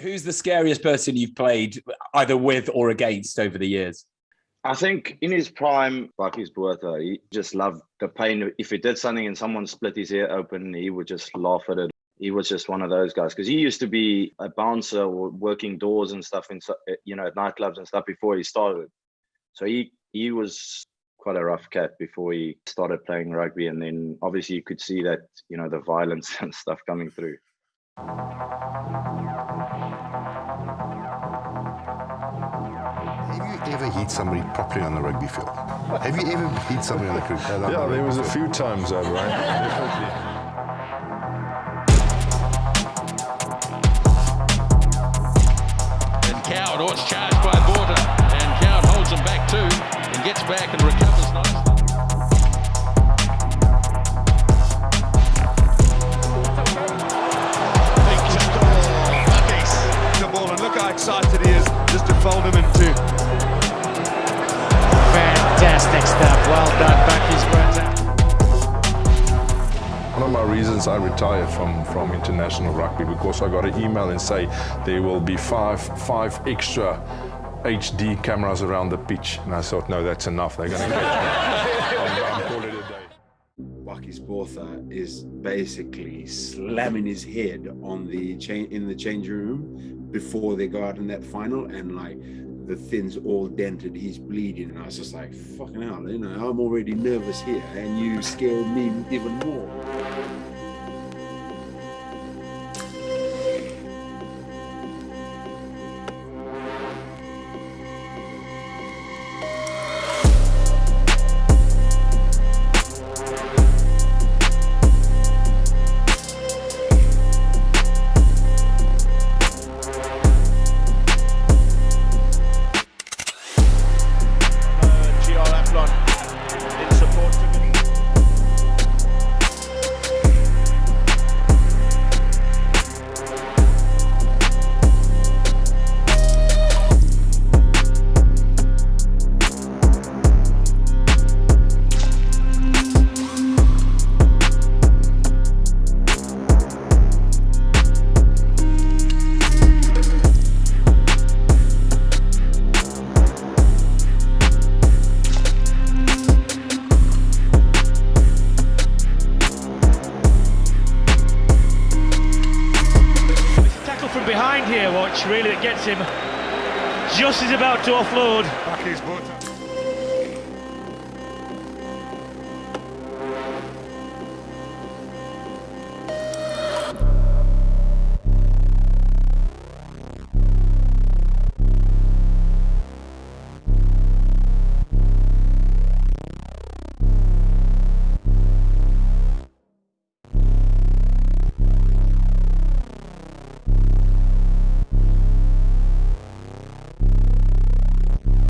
Who's the scariest person you've played either with or against over the years? I think in his prime, Bakkies Botha, he just loved the pain. If he did something and someone split his ear open, he would just laugh at it. He was just one of those guys because he used to be a bouncer or working doors and stuff in you know at nightclubs and stuff before he started. So he he was quite a rough cat before he started playing rugby, and then obviously you could see that you know the violence and stuff coming through. Have you ever hit somebody properly on the rugby field? Have you ever hit somebody on the cricket? Uh, yeah, there was a few times that, right? And Coward, oh, it's charged by Botha, and Coward holds him back too, and gets back and recovers reasons I retired from, from international rugby because I got an email and say there will be five, five extra HD cameras around the pitch. And I thought, no, that's enough. They're going to get I'm, I'm calling it a day. Bakkies Botha is basically slamming his head on the chain in the change room before they go out in that final and like the thin's all dented he's bleeding and i was just like fucking hell you know i'm already nervous here and you scared me even more behind here, watch, really, that gets him just as about to offload. Bakkies Botha.